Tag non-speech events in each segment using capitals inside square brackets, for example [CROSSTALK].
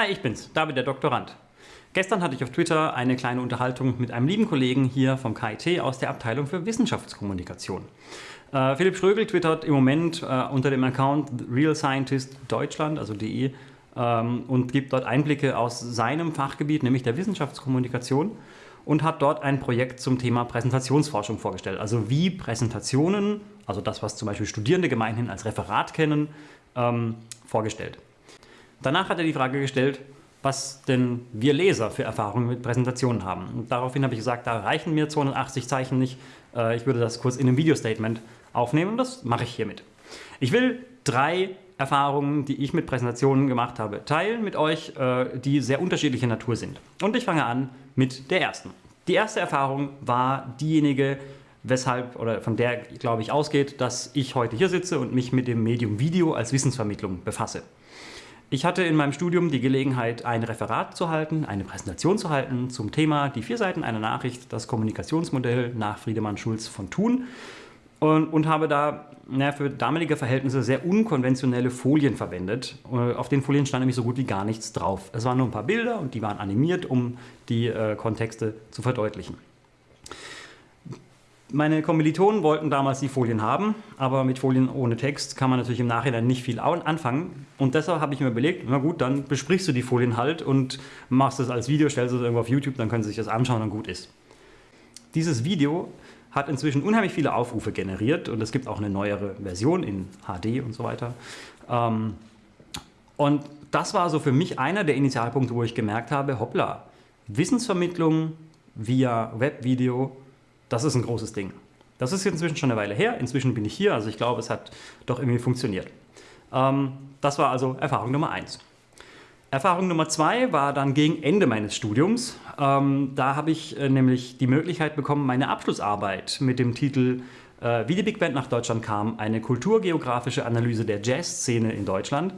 Hi, ich bin's, David der Doktorand. Gestern hatte ich auf Twitter eine kleine Unterhaltung mit einem lieben Kollegen hier vom KIT aus der Abteilung für Wissenschaftskommunikation. Äh, Philipp Schrögel twittert im Moment äh, unter dem Account Real Scientist Deutschland, also de, ähm, und gibt dort Einblicke aus seinem Fachgebiet, nämlich der Wissenschaftskommunikation und hat dort ein Projekt zum Thema Präsentationsforschung vorgestellt. Also wie Präsentationen, also das, was zum Beispiel Studierende gemeinhin als Referat kennen, ähm, vorgestellt. Danach hat er die Frage gestellt, was denn wir Leser für Erfahrungen mit Präsentationen haben. Und daraufhin habe ich gesagt, da reichen mir 280 Zeichen nicht. Äh, ich würde das kurz in einem Video-Statement aufnehmen und das mache ich hiermit. Ich will drei Erfahrungen, die ich mit Präsentationen gemacht habe, teilen mit euch, äh, die sehr unterschiedlicher Natur sind. Und ich fange an mit der ersten. Die erste Erfahrung war diejenige, weshalb oder von der, glaube ich, ausgeht, dass ich heute hier sitze und mich mit dem Medium Video als Wissensvermittlung befasse. Ich hatte in meinem Studium die Gelegenheit, ein Referat zu halten, eine Präsentation zu halten zum Thema die vier Seiten einer Nachricht, das Kommunikationsmodell nach Friedemann Schulz von Thun und, und habe da na, für damalige Verhältnisse sehr unkonventionelle Folien verwendet. Äh, auf den Folien stand nämlich so gut wie gar nichts drauf. Es waren nur ein paar Bilder und die waren animiert, um die äh, Kontexte zu verdeutlichen. Meine Kommilitonen wollten damals die Folien haben, aber mit Folien ohne Text kann man natürlich im Nachhinein nicht viel anfangen. Und deshalb habe ich mir überlegt, na gut, dann besprichst du die Folien halt und machst es als Video, stellst es irgendwo auf YouTube, dann können sie sich das anschauen und gut ist. Dieses Video hat inzwischen unheimlich viele Aufrufe generiert und es gibt auch eine neuere Version in HD und so weiter. Ähm, und das war so für mich einer der Initialpunkte, wo ich gemerkt habe, hoppla, Wissensvermittlung via Webvideo das ist ein großes Ding. Das ist inzwischen schon eine Weile her. Inzwischen bin ich hier, also ich glaube, es hat doch irgendwie funktioniert. Ähm, das war also Erfahrung Nummer eins. Erfahrung Nummer zwei war dann gegen Ende meines Studiums. Ähm, da habe ich äh, nämlich die Möglichkeit bekommen, meine Abschlussarbeit mit dem Titel äh, Wie die Big Band nach Deutschland kam, eine kulturgeografische Analyse der Jazzszene in Deutschland,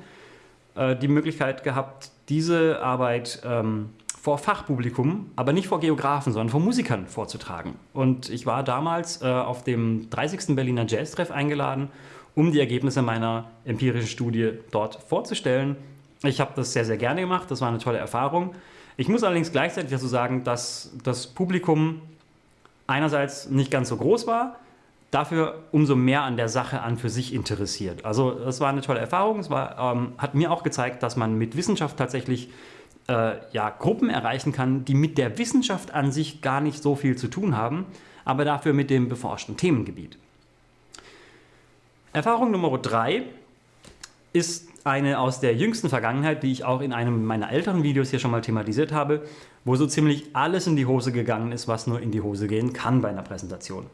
äh, die Möglichkeit gehabt, diese Arbeit ähm, vor Fachpublikum, aber nicht vor Geografen, sondern vor Musikern vorzutragen. Und ich war damals äh, auf dem 30. Berliner Jazz-Treff eingeladen, um die Ergebnisse meiner empirischen Studie dort vorzustellen. Ich habe das sehr, sehr gerne gemacht, das war eine tolle Erfahrung. Ich muss allerdings gleichzeitig dazu sagen, dass das Publikum einerseits nicht ganz so groß war, dafür umso mehr an der Sache an für sich interessiert. Also es war eine tolle Erfahrung, es war, ähm, hat mir auch gezeigt, dass man mit Wissenschaft tatsächlich äh, ja, Gruppen erreichen kann, die mit der Wissenschaft an sich gar nicht so viel zu tun haben, aber dafür mit dem beforschten Themengebiet. Erfahrung Nummer drei ist eine aus der jüngsten Vergangenheit, die ich auch in einem meiner älteren Videos hier schon mal thematisiert habe, wo so ziemlich alles in die Hose gegangen ist, was nur in die Hose gehen kann bei einer Präsentation.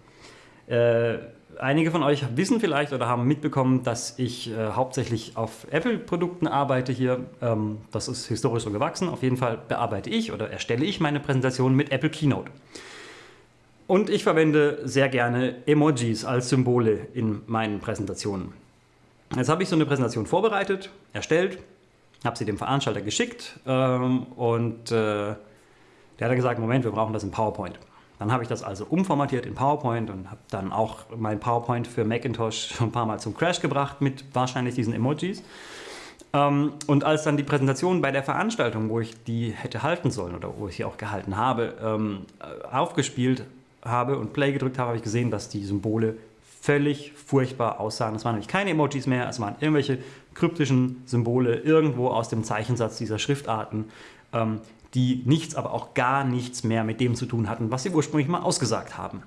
Äh, einige von euch wissen vielleicht oder haben mitbekommen, dass ich äh, hauptsächlich auf Apple-Produkten arbeite hier. Ähm, das ist historisch so gewachsen. Auf jeden Fall bearbeite ich oder erstelle ich meine Präsentation mit Apple Keynote. Und ich verwende sehr gerne Emojis als Symbole in meinen Präsentationen. Jetzt habe ich so eine Präsentation vorbereitet, erstellt, habe sie dem Veranstalter geschickt ähm, und äh, der hat dann gesagt, Moment, wir brauchen das in PowerPoint. Dann habe ich das also umformatiert in PowerPoint und habe dann auch mein PowerPoint für Macintosh [LAUGHS] schon ein paar Mal zum Crash gebracht mit wahrscheinlich diesen Emojis. Ähm, und als dann die Präsentation bei der Veranstaltung, wo ich die hätte halten sollen oder wo ich sie auch gehalten habe, ähm, aufgespielt habe und Play gedrückt habe, habe ich gesehen, dass die Symbole völlig furchtbar aussahen. Es waren nämlich keine Emojis mehr, es waren irgendwelche kryptischen Symbole irgendwo aus dem Zeichensatz dieser Schriftarten, ähm, die nichts, aber auch gar nichts mehr mit dem zu tun hatten, was sie ursprünglich mal ausgesagt haben.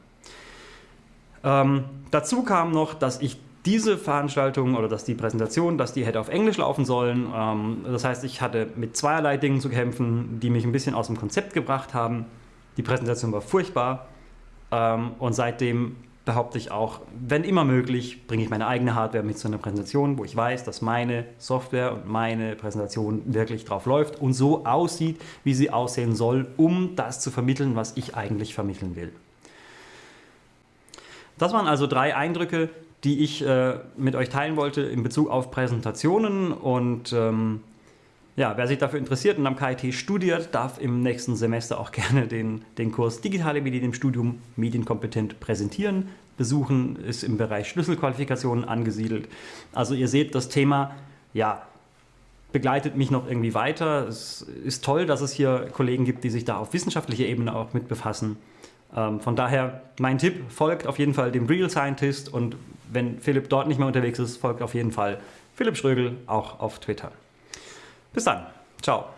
Ähm, dazu kam noch, dass ich diese Veranstaltung oder dass die Präsentation, dass die hätte auf Englisch laufen sollen. Ähm, das heißt, ich hatte mit zweierlei Dingen zu kämpfen, die mich ein bisschen aus dem Konzept gebracht haben. Die Präsentation war furchtbar ähm, und seitdem behaupte ich auch, wenn immer möglich, bringe ich meine eigene Hardware mit zu einer Präsentation, wo ich weiß, dass meine Software und meine Präsentation wirklich drauf läuft und so aussieht, wie sie aussehen soll, um das zu vermitteln, was ich eigentlich vermitteln will. Das waren also drei Eindrücke, die ich äh, mit euch teilen wollte in Bezug auf Präsentationen und ähm, ja, wer sich dafür interessiert und am KIT studiert, darf im nächsten Semester auch [LAUGHS] gerne den, den Kurs Digitale Medien im Studium medienkompetent präsentieren. Besuchen ist im Bereich Schlüsselqualifikationen angesiedelt. Also ihr seht, das Thema ja, begleitet mich noch irgendwie weiter. Es ist toll, dass es hier Kollegen gibt, die sich da auf wissenschaftlicher Ebene auch mit befassen. Ähm, von daher mein Tipp, folgt auf jeden Fall dem Real Scientist und wenn Philipp dort nicht mehr unterwegs ist, folgt auf jeden Fall Philipp Schrögel auch auf Twitter. Bis dann. Ciao.